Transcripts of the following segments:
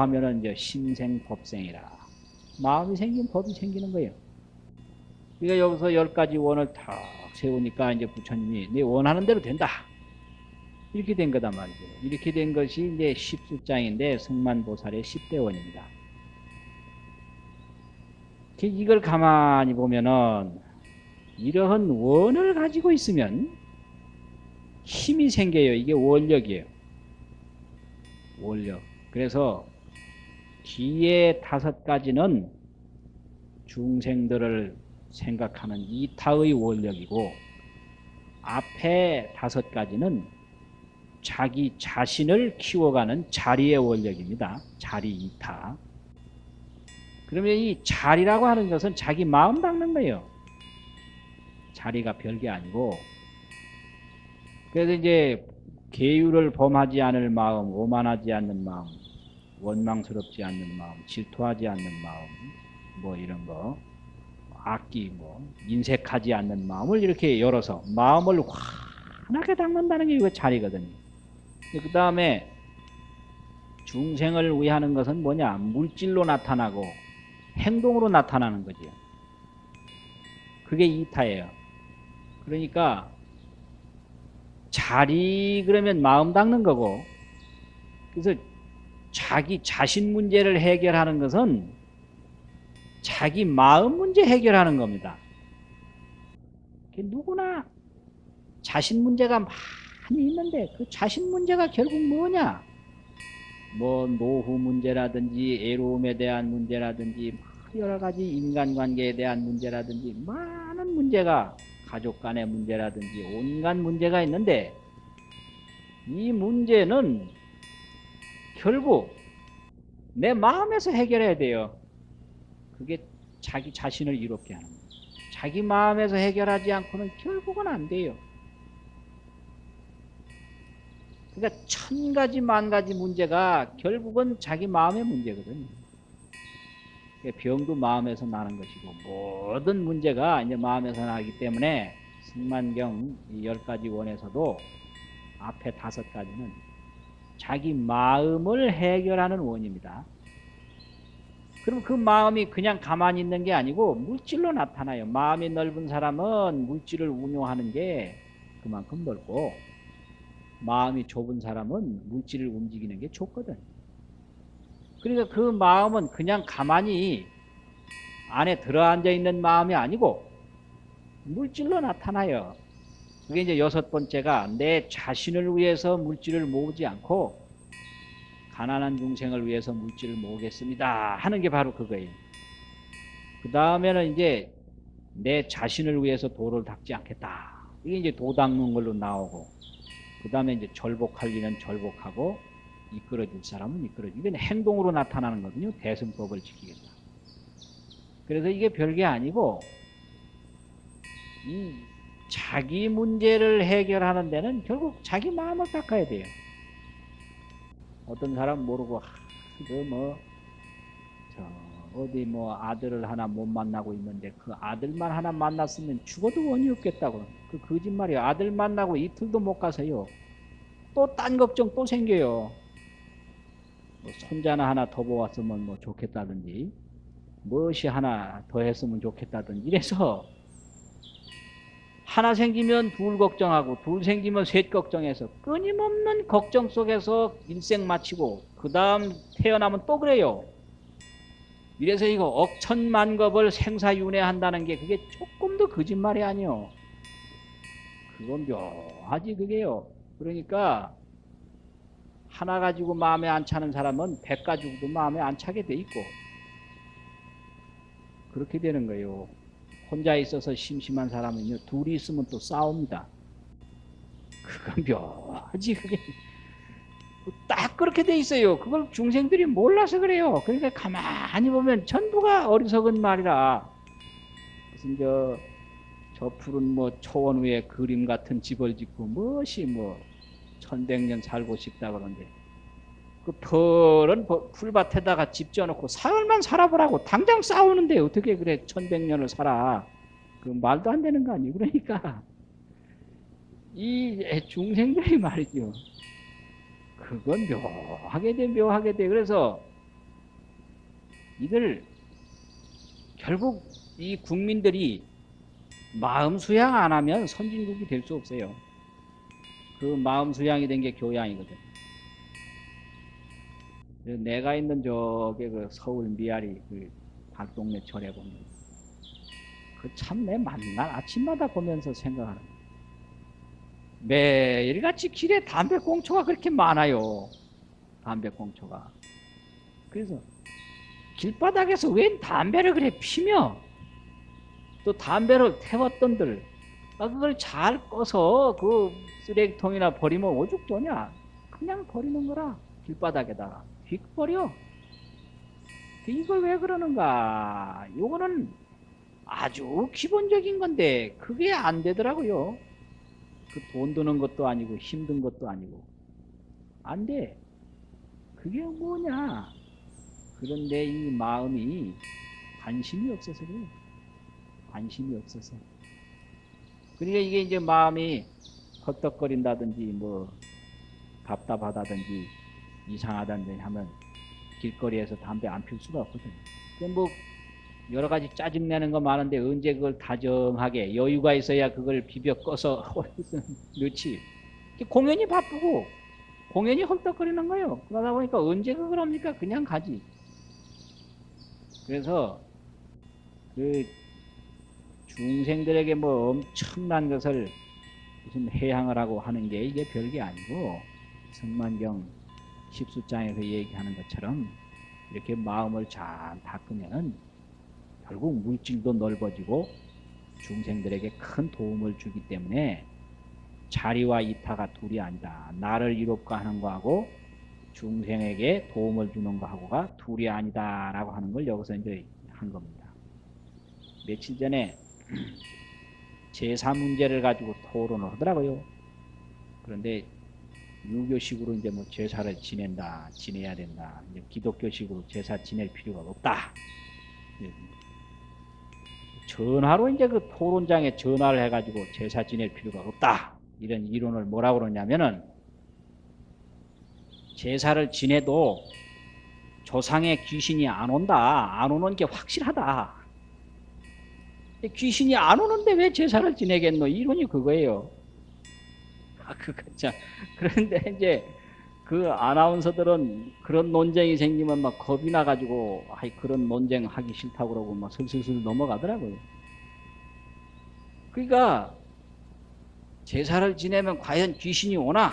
그 하면은 이제 신생법생이라. 마음이 생긴 법이 생기는 거예요. 그러니까 여기서 열 가지 원을 탁 세우니까 이제 부처님이 내 원하는 대로 된다. 이렇게 된 거단 말이죠. 이렇게 된 것이 이제 십수장인데 승만보살의 십대원입니다. 이걸 가만히 보면은 이러한 원을 가지고 있으면 힘이 생겨요. 이게 원력이에요. 원력. 그래서 뒤에 다섯 가지는 중생들을 생각하는 이타의 원력이고 앞에 다섯 가지는 자기 자신을 키워가는 자리의 원력입니다. 자리 이타. 그러면 이 자리라고 하는 것은 자기 마음 닦는 거예요. 자리가 별게 아니고 그래서 이제 계율을 범하지 않을 마음, 오만하지 않는 마음, 원망스럽지 않는 마음, 질투하지 않는 마음, 뭐 이런 거, 악기, 뭐 인색하지 않는 마음을 이렇게 열어서 마음을 환하게 닦는다는 게 이거 자리거든요. 그 다음에 중생을 위하는 것은 뭐냐? 물질로 나타나고 행동으로 나타나는 거죠. 그게 이타예요. 그러니까 자리 그러면 마음 닦는 거고 그래서 자기 자신 문제를 해결하는 것은 자기 마음 문제 해결하는 겁니다. 누구나 자신 문제가 많이 있는데 그 자신 문제가 결국 뭐냐? 뭐 노후 문제라든지 애로움에 대한 문제라든지 여러 가지 인간관계에 대한 문제라든지 많은 문제가 가족 간의 문제라든지 온갖 문제가 있는데 이 문제는 결국 내 마음에서 해결해야 돼요. 그게 자기 자신을 이롭게 하는 거예요. 자기 마음에서 해결하지 않고는 결국은 안 돼요. 그러니까 천 가지 만 가지 문제가 결국은 자기 마음의 문제거든요. 병도 마음에서 나는 것이고 모든 문제가 이제 마음에서 나기 때문에 승만경 열 가지 원에서도 앞에 다섯 가지는 자기 마음을 해결하는 원입니다. 그럼 그 마음이 그냥 가만히 있는 게 아니고 물질로 나타나요. 마음이 넓은 사람은 물질을 운용하는 게 그만큼 넓고 마음이 좁은 사람은 물질을 움직이는 게 좁거든. 그러니까 그 마음은 그냥 가만히 안에 들어앉아 있는 마음이 아니고 물질로 나타나요. 그게 이제 여섯 번째가 내 자신을 위해서 물질을 모으지 않고 가난한 중생을 위해서 물질을 모으겠습니다 하는 게 바로 그거예요. 그 다음에는 이제 내 자신을 위해서 도를 닦지 않겠다. 이게 이제 도 닦는 걸로 나오고 그 다음에 이제 절복할 일은 절복하고 이끌어줄 사람은 이끌어주고 이건 행동으로 나타나는 거거든요. 대승법을 지키겠다. 그래서 이게 별게 아니고 이 자기 문제를 해결하는 데는 결국 자기 마음을 닦아야 돼요. 어떤 사람 모르고 그뭐 어디 뭐 아들을 하나 못 만나고 있는데 그 아들만 하나 만났으면 죽어도 원이 없겠다고 그 거짓말이에요. 아들 만나고 이틀도 못 가서요. 또 딴 걱정 또 생겨요. 뭐 손자나 하나 더 보았으면 뭐 좋겠다든지 무엇이 하나 더 했으면 좋겠다든지 이래서 하나 생기면 둘 걱정하고 둘 생기면 셋 걱정해서 끊임없는 걱정 속에서 일생 마치고 그 다음 태어나면 또 그래요. 이래서 이거 억천만겁을 생사윤회한다는 게 그게 조금 더 거짓말이 아니요. 그건 묘하지 그게요. 그러니까 하나 가지고 마음에 안 차는 사람은 백 가지고도 마음에 안 차게 돼 있고 그렇게 되는 거예요. 혼자 있어서 심심한 사람은요 둘이 있으면 또 싸웁니다. 그건 묘하지 그게 딱 그렇게 돼 있어요. 그걸 중생들이 몰라서 그래요. 그러니까 가만히 보면 전부가 어리석은 말이라 무슨 저, 저 푸른 뭐 초원 위에 그림 같은 집을 짓고 무엇이 뭐 천백년 살고 싶다 그러는데 그 푸른 풀밭에다가 집 지어놓고 사흘만 살아보라고 당장 싸우는데 어떻게 그래? 천백년을 살아. 그 말도 안 되는 거 아니에요? 그러니까. 이 중생들이 말이죠. 그건 묘하게 돼 묘하게 돼. 그래서 이걸 결국 이 국민들이 마음 수양 안 하면 선진국이 될 수 없어요. 그 마음 수양이 된 게 교양이거든. 내가 있는 저게 그 서울 미아리 그 박동네 절에 보면 그 참 내 만날 아침마다 보면서 생각하는 매일같이 길에 담배꽁초가 그렇게 많아요. 담배꽁초가. 그래서 길바닥에서 웬 담배를 그래 피며 또 담배를 태웠던들 아, 그걸 잘 꺼서 그 쓰레기통이나 버리면 오죽 도냐 그냥 버리는 거라 길바닥에다가 휙 버려 이걸 왜 그러는가? 요거는 아주 기본적인 건데 그게 안 되더라고요. 그 돈 드는 것도 아니고 힘든 것도 아니고. 안 돼. 그게 뭐냐? 그런데 이 마음이 관심이 없어서 그래요. 관심이 없어서. 그러니까 이게 이제 마음이 헛떡거린다든지 뭐 답답하다든지 이상하다든지 하면 길거리에서 담배 안필 수가 없거든요. 뭐 여러 가지 짜증내는 거 많은데 언제 그걸 다정하게 여유가 있어야 그걸 비벼 꺼서 넣지. 공연이 바쁘고 공연이 헐떡거리는 거예요. 그러다 보니까 언제 그걸 합니까? 그냥 가지. 그래서 그 중생들에게 뭐 엄청난 것을 무슨 해양을 하고 하는 게 이게 별게 아니고 성만경 10수장에서 얘기하는 것처럼 이렇게 마음을 잘 닦으면 결국 물질도 넓어지고 중생들에게 큰 도움을 주기 때문에 자리와 이타가 둘이 아니다. 나를 이롭게 하는 거하고 중생에게 도움을 주는 거하고가 둘이 아니다 라고 하는 걸 여기서 이제 한 겁니다. 며칠 전에 제사 문제를 가지고 토론을 하더라고요. 그런데 유교식으로 이제 뭐 제사를 지낸다, 지내야 된다. 이제 기독교식으로 제사 지낼 필요가 없다. 전화로 이제 그 토론장에 전화를 해가지고 제사 지낼 필요가 없다. 이런 이론을 뭐라고 그러냐면은 제사를 지내도 조상의 귀신이 안 온다. 안 오는 게 확실하다. 귀신이 안 오는데 왜 제사를 지내겠노? 이론이 그거예요. 참. 그런데 이제 그 아나운서들은 그런 논쟁이 생기면 막 겁이 나가지고 아이 그런 논쟁 하기 싫다고 그러고 막 슬슬슬 넘어가더라고요. 그러니까 제사를 지내면 과연 귀신이 오나?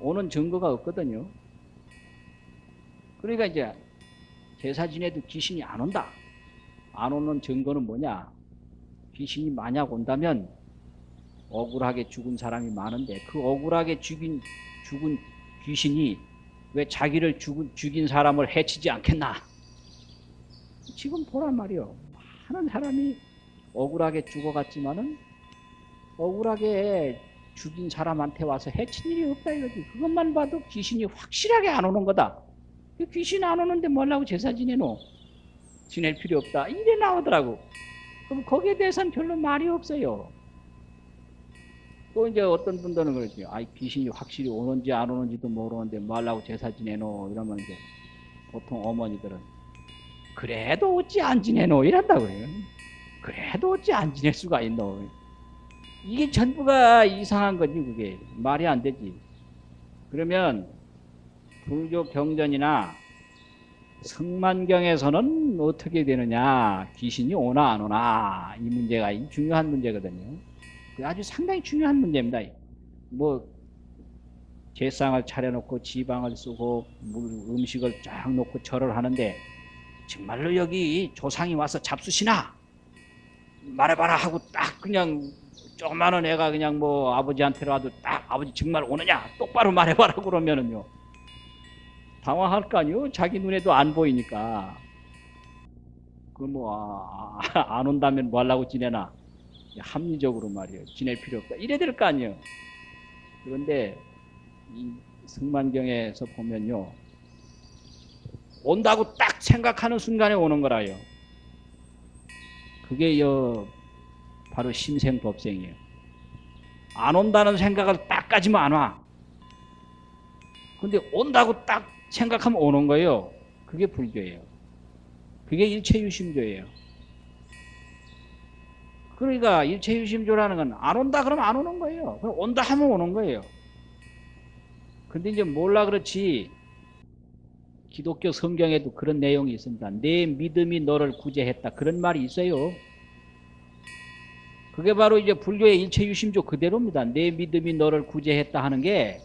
오는 증거가 없거든요. 그러니까 이제 제사 지내도 귀신이 안 온다. 안 오는 증거는 뭐냐? 귀신이 만약 온다면 억울하게 죽은 사람이 많은데 그 억울하게 죽인 죽은 귀신이 왜 자기를 죽은, 죽인 사람을 해치지 않겠나? 지금 보란 말이요. 많은 사람이 억울하게 죽어갔지만은 억울하게 죽인 사람한테 와서 해친 일이 없다 이거지. 그것만 봐도 귀신이 확실하게 안 오는 거다. 그 귀신 안 오는데 뭐라고 제사 지내노? 지낼 필요 없다. 이래 나오더라고. 그럼 거기에 대해서는 별로 말이 없어요. 또 이제 어떤 분들은 그러지. 아, 귀신이 확실히 오는지 안 오는지도 모르는데 뭐 하려고 제사 지내노? 이러면 이제 보통 어머니들은 그래도 어찌 안 지내노? 이런다 그래요. 그래도 어찌 안 지낼 수가 있노? 이게 전부가 이상한 거지, 그게. 말이 안 되지. 그러면 불교 경전이나 성만경에서는 어떻게 되느냐 귀신이 오나 안 오나 이 문제가 중요한 문제거든요 아주 상당히 중요한 문제입니다 뭐 제상을 차려놓고 지방을 쓰고 물, 음식을 쫙 놓고 절을 하는데 정말로 여기 조상이 와서 잡수시나 말해봐라 하고 딱 그냥 조그마한 애가 그냥 뭐 아버지한테라도 딱 아버지 정말 오느냐 똑바로 말해봐라 그러면은요 당황할 거 아니요. 자기 눈에도 안 보이니까. 그 뭐안 아, 온다면 뭐 하려고 지내나. 합리적으로 말이에요. 지낼 필요 없다. 이래 될 거 아니에요. 그런데 이 승만경에서 보면요. 온다고 딱 생각하는 순간에 오는 거라요. 그게 여 바로 심생법생이에요. 안 온다는 생각을 딱 가지면 안 와. 근데 온다고 딱 생각하면 오는 거예요. 그게 불교예요. 그게 일체유심조예요. 그러니까 일체유심조라는 건 안 온다 그러면 안 오는 거예요. 그럼 온다 하면 오는 거예요. 근데 이제 몰라 그렇지 기독교 성경에도 그런 내용이 있습니다. 내 믿음이 너를 구제했다. 그런 말이 있어요. 그게 바로 이제 불교의 일체유심조 그대로입니다. 내 믿음이 너를 구제했다 하는 게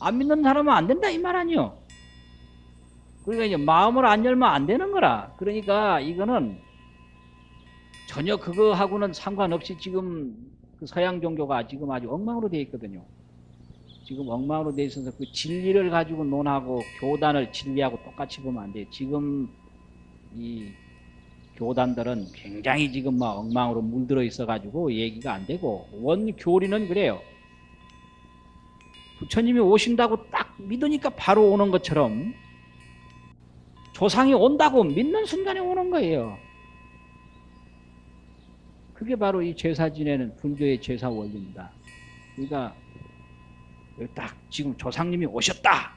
안 믿는 사람은 안 된다 이 말 아니요. 그러니까 이제 마음을 안 열면 안 되는 거라. 그러니까 이거는 전혀 그거하고는 상관없이 지금 그 서양 종교가 지금 아주 엉망으로 되어 있거든요. 지금 엉망으로 되어 있어서 그 진리를 가지고 논하고 교단을 진리하고 똑같이 보면 안 돼요. 지금 이 교단들은 굉장히 지금 막 엉망으로 물들어 있어 가지고 얘기가 안 되고 원교리는 그래요. 부처님이 오신다고 딱 믿으니까 바로 오는 것처럼 조상이 온다고 믿는 순간에 오는 거예요. 그게 바로 이 제사 지내는 불교의 제사 원리입니다. 그러니까 딱 지금 조상님이 오셨다.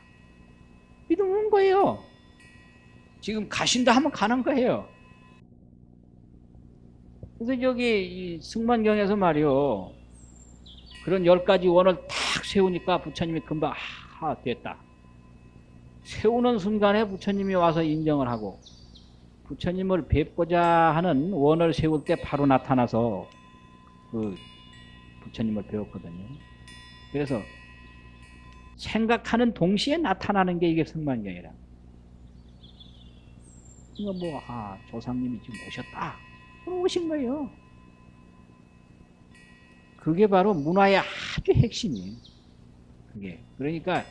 믿으면 거예요. 지금 가신다 하면 가는 거예요. 그래서 여기 이 승만경에서 말이요. 그런 열 가지 원을 탁 세우니까 부처님이 금방 아 됐다. 세우는 순간에 부처님이 와서 인정을 하고 부처님을 뵙고자 하는 원을 세울 때 바로 나타나서 그 부처님을 배웠거든요. 그래서 생각하는 동시에 나타나는 게 이게 승만경이라. 이거 뭐, 아, 조상님이 지금 오셨다. 오신 거예요. 그게 바로 문화의 아주 핵심이에요. 그게. 그러니까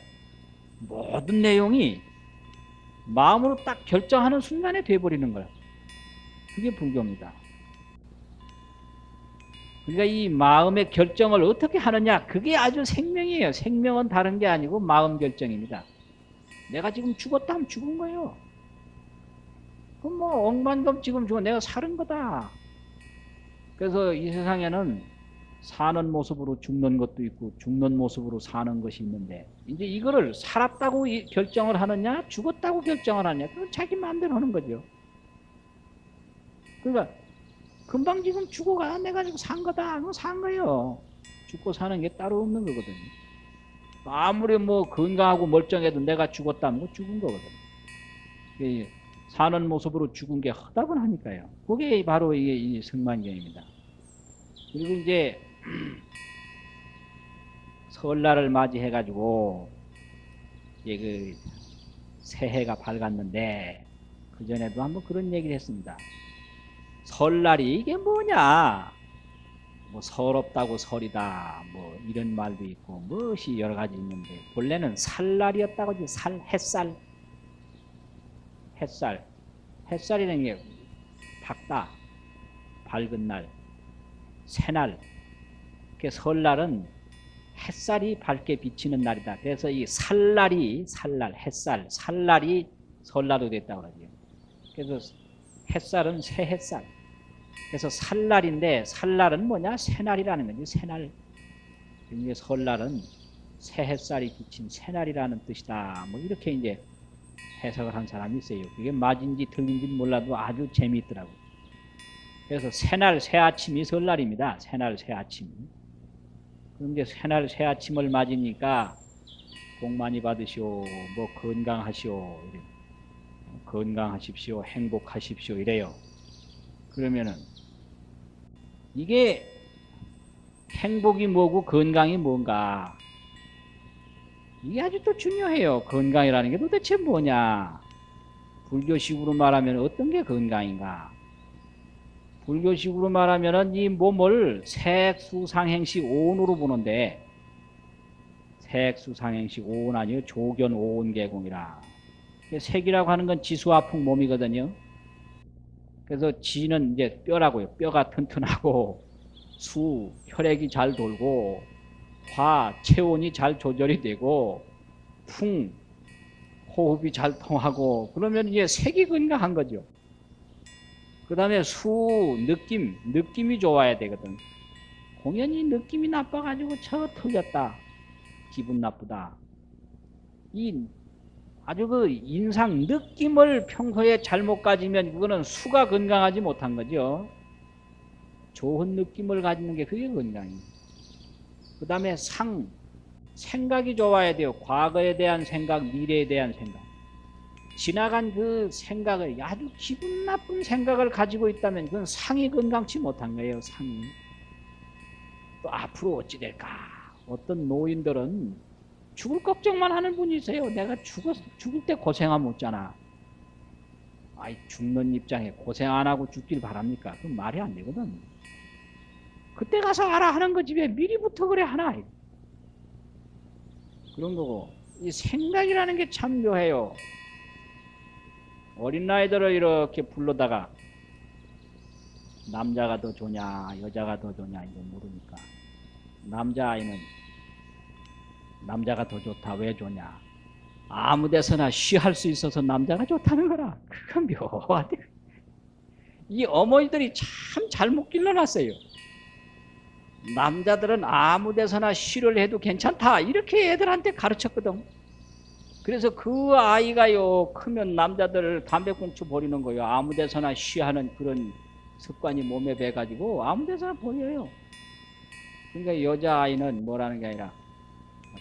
모든 내용이 마음으로 딱 결정하는 순간에 돼버리는 거야. 그게 불교입니다. 그러니까 이 마음의 결정을 어떻게 하느냐 그게 아주 생명이에요. 생명은 다른 게 아니고 마음 결정입니다. 내가 지금 죽었다 하면 죽은 거예요. 그럼 뭐 억만금 지금 죽어 내가 사는 거다. 그래서 이 세상에는 사는 모습으로 죽는 것도 있고 죽는 모습으로 사는 것이 있는데 이제 이거를 살았다고 결정을 하느냐 죽었다고 결정을 하느냐 그건 자기 마음대로 하는 거죠. 그러니까 금방 지금 죽어가 내가 지금 산 거다 그건 산 거예요. 죽고 사는 게 따로 없는 거거든요. 아무리 뭐 건강하고 멀쩡해도 내가 죽었다면 뭐 죽은 거거든요. 사는 모습으로 죽은 게 허다분하니까요. 그게 바로 이게 이 승만경입니다. 그리고 이제 설날을 맞이해 가지고 이제 그 새해가 밝았는데 그 전에도 한번 그런 얘기를 했습니다. 설날이 이게 뭐냐? 뭐 서럽다고 설이다. 뭐 이런 말도 있고 무엇이 여러 가지 있는데 본래는 살날이었다고 하지 살 햇살 햇살 햇살이라는 게 밝다 밝은 날 새날 그 설날은 햇살이 밝게 비치는 날이다. 그래서 이 살날이 살날 햇살 살날이 설날로 됐다고 그러죠. 그래서 햇살은 새 햇살. 그래서 살날인데 살날은 뭐냐? 새날이라는 거지. 새날. 이게 설날은 새 햇살이 비친 새날이라는 뜻이다. 뭐 이렇게 이제 해석을 한 사람이 있어요. 그게 맞은지 틀린지 몰라도 아주 재미있더라고. 그래서 새날 새 아침이 설날입니다. 새날 새 아침. 그런데 새날 새 아침을 맞으니까 복 많이 받으시오, 뭐 건강하시오. 건강하십시오, 행복하십시오 이래요. 그러면은 이게 행복이 뭐고 건강이 뭔가 이게 아주 또 중요해요. 건강이라는 게 도대체 뭐냐? 불교식으로 말하면 어떤 게 건강인가? 불교식으로 말하면 이 몸을 색수상행식 오온으로 보는데 색수상행식 오온 아니요 조견 오온계공이라 색이라고 하는 건 지수아풍 몸이거든요. 그래서 지는 이제 뼈라고요. 뼈가 튼튼하고 수 혈액이 잘 돌고 화 체온이 잘 조절이 되고 풍 호흡이 잘 통하고 그러면 이제 색이 건강한 거죠. 그 다음에 수, 느낌, 느낌이 좋아야 되거든. 공연히 느낌이 나빠가지고 저 틀렸다. 기분 나쁘다. 이 아주 그 인상 느낌을 평소에 잘못 가지면 그거는 수가 건강하지 못한 거죠. 좋은 느낌을 가지는 게 그게 건강이에요. 그 다음에 상, 생각이 좋아야 돼요. 과거에 대한 생각, 미래에 대한 생각. 지나간 그 생각을 아주 기분 나쁜 생각을 가지고 있다면 그건 상이 건강치 못한 거예요. 상이. 또 앞으로 어찌 될까? 어떤 노인들은 죽을 걱정만 하는 분이 있어요. 내가 죽었, 죽을 때 고생하면 못잖아. 아이 죽는 입장에 고생 안 하고 죽길 바랍니까? 그건 말이 안 되거든. 그때 가서 알아 하는 거지 왜 미리부터 그래 하나 그런 거고 이 생각이라는 게 참 묘해요 어린 아이들을 이렇게 불러다가 남자가 더 좋냐 여자가 더 좋냐 이거 모르니까 남자아이는 남자가 더 좋다 왜 좋냐. 아무 데서나 쉬할 수 있어서 남자가 좋다는 거라. 그건 묘하대. 이 어머니들이 참 잘못 길러놨어요. 남자들은 아무 데서나 쉬를 해도 괜찮다. 이렇게 애들한테 가르쳤거든 그래서 그 아이가요 크면 남자들 담배꽁초 버리는 거예요. 아무 데서나 쉬하는 그런 습관이 몸에 배가지고 아무 데서나 버려요. 그러니까 여자아이는 뭐라는 게 아니라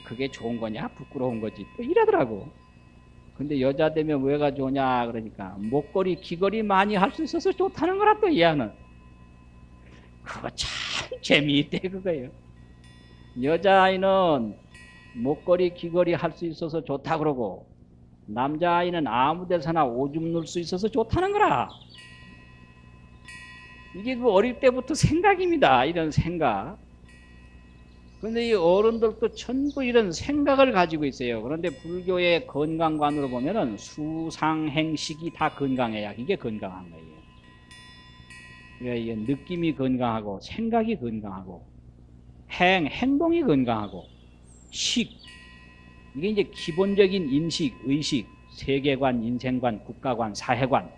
그게 좋은 거냐 부끄러운 거지. 또 이러더라고. 근데 여자 되면 왜가 좋냐 그러니까 목걸이 귀걸이 많이 할 수 있어서 좋다는 거라 또 이하는. 그거 참 재미있대 그거예요. 여자아이는 목걸이 귀걸이 할 수 있어서 좋다 그러고 남자아이는 아무 데서나 오줌 넣을 수 있어서 좋다는 거라. 이게 그 어릴 때부터 생각입니다. 이런 생각. 그런데 이 어른들도 전부 이런 생각을 가지고 있어요. 그런데 불교의 건강관으로 보면 은 수상행식이 다 건강해야 이게 건강한 거예요. 그러니까 느낌이 건강하고 생각이 건강하고 행, 행동이 건강하고 식 이게 이제 기본적인 인식, 의식, 세계관, 인생관, 국가관, 사회관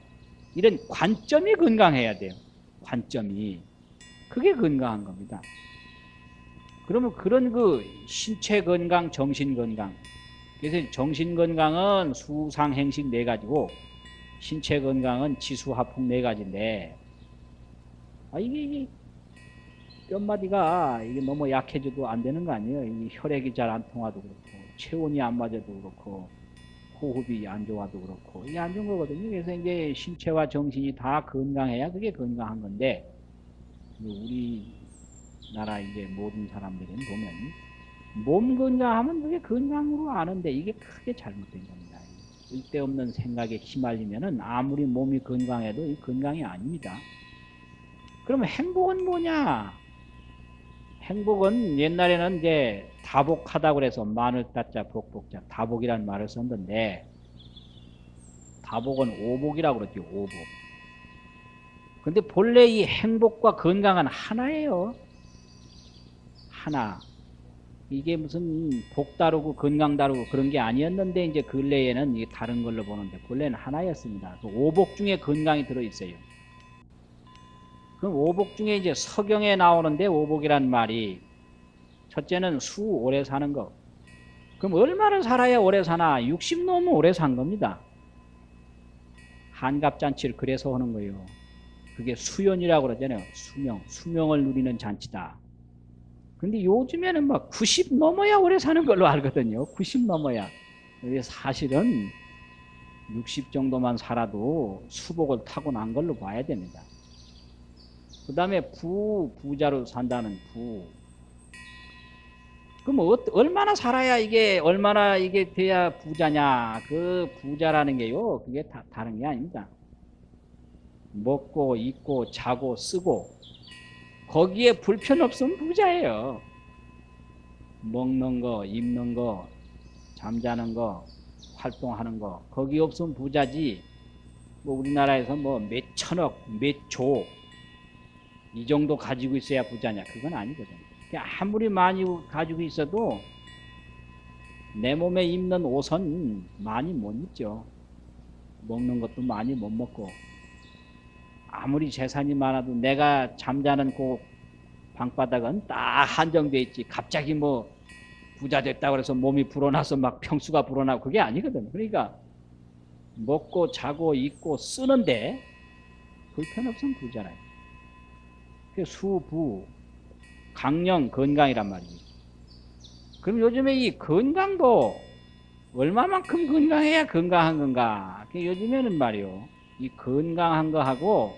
이런 관점이 건강해야 돼요. 관점이 그게 건강한 겁니다. 그러면 그런 그 신체 건강, 정신 건강 그래서 정신 건강은 수상 행식 네 가지고 신체 건강은 지수화풍 네 가지인데 아, 이게, 이게 뼈마디가 이게 너무 약해져도 안 되는 거 아니에요? 이 혈액이 잘 안 통하도 그렇고, 체온이 안 맞아도 그렇고, 호흡이 안 좋아도 그렇고, 이게 안 좋은 거거든요. 그래서 이제 신체와 정신이 다 건강해야 그게 건강한 건데, 우리 나라 이제 모든 사람들은 보면, 몸 건강하면 그게 건강으로 아는데, 이게 크게 잘못된 겁니다. 쓸데없는 생각에 휘말리면은 아무리 몸이 건강해도 이 건강이 아닙니다. 그러면 행복은 뭐냐? 행복은 옛날에는 이제 다복하다 그래서 마늘 따자 복복자 다복이라는 말을 썼는데 다복은 오복이라고 그러죠 오복. 근데 본래 이 행복과 건강은 하나예요. 하나. 이게 무슨 복 다르고 건강 다르고 그런 게 아니었는데 이제 근래에는 이게 다른 걸로 보는데 본래는 하나였습니다. 그 오복 중에 건강이 들어있어요 그럼 오복 중에 이제 서경에 나오는데 오복이란 말이 첫째는 수 오래 사는 거. 그럼 얼마나 살아야 오래 사나? 60 넘으면 오래 산 겁니다. 한갑잔치를 그래서 하는 거예요. 그게 수연이라고 그러잖아요. 수명, 수명을 누리는 잔치다. 근데 요즘에는 막 90 넘어야 오래 사는 걸로 알거든요. 90 넘어야. 사실은 60 정도만 살아도 수복을 타고난 걸로 봐야 됩니다. 그 다음에 부, 부자로 산다는 부. 그럼 어, 얼마나 살아야 이게, 얼마나 이게 돼야 부자냐. 그 부자라는 게요, 그게 다, 다른 게 아닙니다. 먹고, 입고, 자고, 쓰고, 거기에 불편 없으면 부자예요. 먹는 거, 입는 거, 잠자는 거, 활동하는 거, 거기 없으면 부자지. 뭐 우리나라에서 뭐 몇 천억, 몇 조, 이 정도 가지고 있어야 부자냐 그건 아니거든. 아무리 많이 가지고 있어도 내 몸에 입는 옷은 많이 못 입죠. 먹는 것도 많이 못 먹고. 아무리 재산이 많아도 내가 잠자는 그 방바닥은 딱 한정돼 있지. 갑자기 뭐 부자 됐다 그래서 몸이 불어나서 막 평수가 불어나고 그게 아니거든. 그러니까 먹고 자고 입고 쓰는데 불편 없으면 부잖아요. 그 수부 강령 건강이란 말이지. 그럼 요즘에 이 건강도 얼마만큼 건강해야 건강한 건가? 그 요즘에는 말이요. 이 건강한 거하고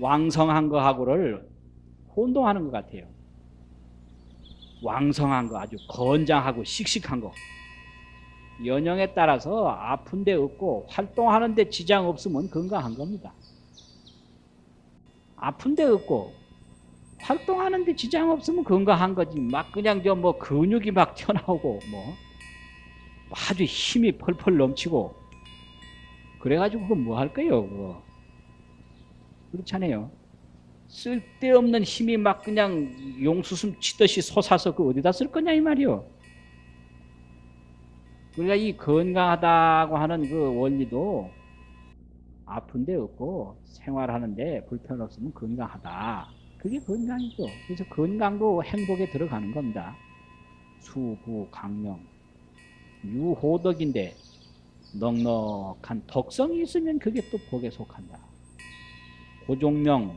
왕성한 거하고를 혼동하는 것 같아요. 왕성한 거 아주 건장하고 씩씩한 거 연령에 따라서 아픈 데 없고 활동하는 데 지장 없으면 건강한 겁니다. 아픈 데 없고 활동하는 데 지장 없으면 건강한 거지. 막 그냥 저 뭐 근육이 막 튀어나오고 뭐 아주 힘이 펄펄 넘치고 그래가지고 그거 뭐 할 거예요 그거? 그렇잖아요. 쓸데없는 힘이 막 그냥 용수숨 치듯이 솟아서 그 어디다 쓸 거냐 이 말이요. 그러니까 이 건강하다고 하는 그 원리도 아픈 데 없고 생활하는데 불편 없으면 건강하다. 그게 건강이죠. 그래서 건강도 행복에 들어가는 겁니다. 수부 강령 유호덕인데 넉넉한 덕성이 있으면 그게 또 복에 속한다. 고종명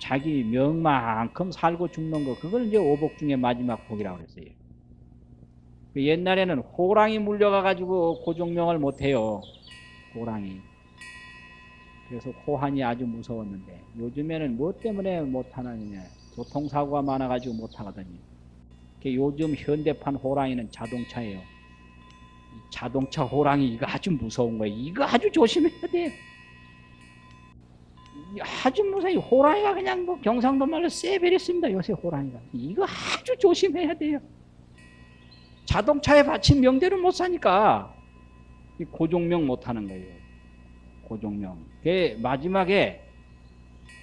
자기 명만큼 살고 죽는 거 그걸 이제 오복 중에 마지막 복이라고 그랬어요. 그 옛날에는 호랑이 물려가 가지고 고종명을 못해요. 호랑이. 그래서 호한이 아주 무서웠는데 요즘에는 뭐 때문에 못하느냐 교통사고가 많아가지고 못하거든요. 요즘 현대판 호랑이는 자동차예요. 자동차 호랑이 이거 아주 무서운 거예요. 이거 아주 조심해야 돼요. 아주 무서워 호랑이가 그냥 뭐 경상도 말로 쎄베렸습니다 요새 호랑이가 이거 아주 조심해야 돼요 자동차에 받친 명대로 못 사니까 고종명 못하는 거예요 고종명 그 마지막에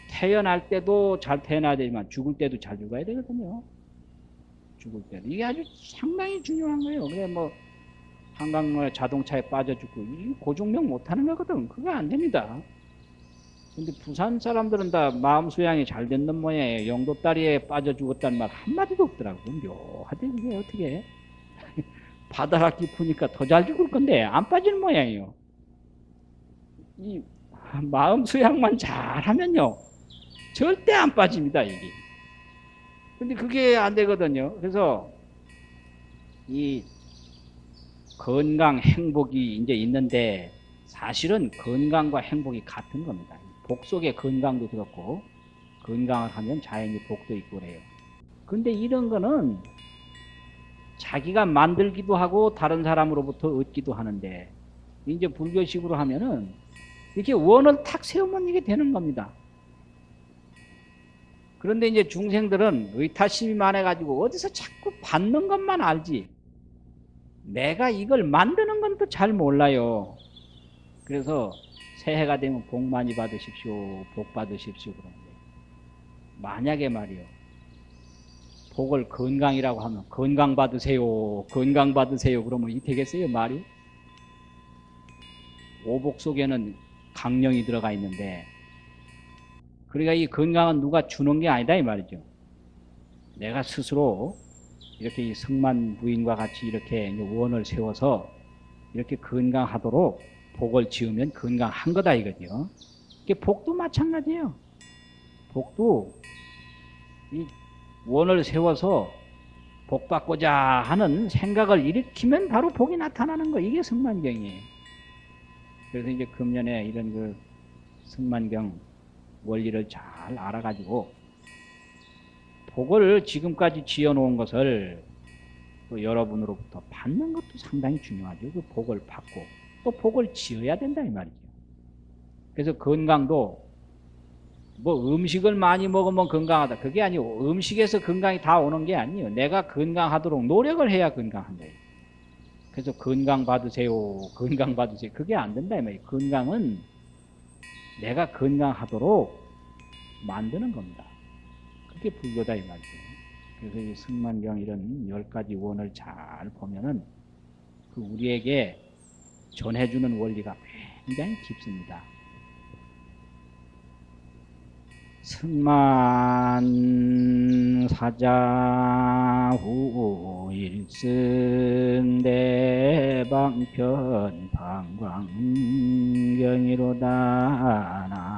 태어날 때도 잘 태어나야 되지만 죽을 때도 잘 죽어야 되거든요 죽을 때도 이게 아주 상당히 중요한 거예요 그래 뭐 한강로 자동차에 빠져 죽고 이 고종명 못하는 거거든 그거 안 됩니다 근데 부산 사람들은 다 마음 수양이 잘 됐는 모양이에요. 영도다리에 빠져 죽었다는 말 한마디도 없더라고. 묘하대, 그게 어떻게. 바다가 깊으니까 더 잘 죽을 건데, 안 빠지는 모양이에요. 이 마음 수양만 잘하면요. 절대 안 빠집니다, 이게. 근데 그게 안 되거든요. 그래서 이 건강, 행복이 이제 있는데 사실은 건강과 행복이 같은 겁니다. 복 속에 건강도 그렇고 건강을 하면 자연히 복도 있고 그래요. 근데 이런 거는 자기가 만들기도 하고 다른 사람으로부터 얻기도 하는데 이제 불교식으로 하면은 이렇게 원을 탁 세우면 이게 되는 겁니다. 그런데 이제 중생들은 의타심이 많아가지고 어디서 자꾸 받는 것만 알지 내가 이걸 만드는 건 또 잘 몰라요. 그래서 새해가 되면 복 많이 받으십시오. 복 받으십시오. 그러는데 만약에 말이요. 복을 건강이라고 하면 건강 받으세요. 건강 받으세요. 그러면 이 되겠어요? 말이? 오복 속에는 강령이 들어가 있는데 그러니까 이 건강은 누가 주는 게 아니다 이 말이죠. 내가 스스로 이렇게 이 성만 부인과 같이 이렇게 원을 세워서 이렇게 건강하도록 복을 지으면 건강한 거다 이거죠. 복도 마찬가지예요. 복도 이 원을 세워서 복 받고자 하는 생각을 일으키면 바로 복이 나타나는 거 이게 성만경이에요. 그래서 이제 금년에 이런 그 성만경 원리를 잘 알아가지고 복을 지금까지 지어놓은 것을 또 여러분으로부터 받는 것도 상당히 중요하죠. 그 복을 받고 또 복을 지어야 된다 이 말이죠. 그래서 건강도 뭐 음식을 많이 먹으면 건강하다. 그게 아니고 음식에서 건강이 다 오는 게 아니에요. 내가 건강하도록 노력을 해야 건강한 거예요. 그래서 건강 받으세요. 건강 받으세요. 그게 안 된다. 건강은 내가 건강하도록 만드는 겁니다. 그게 불교다 이 말이죠. 그래서 이 승만경 이런 열 가지 원을 잘 보면은 그 우리에게 전해주는 원리가 굉장히 깊습니다. 승만사자 후일승 대방편 방광경이로다 나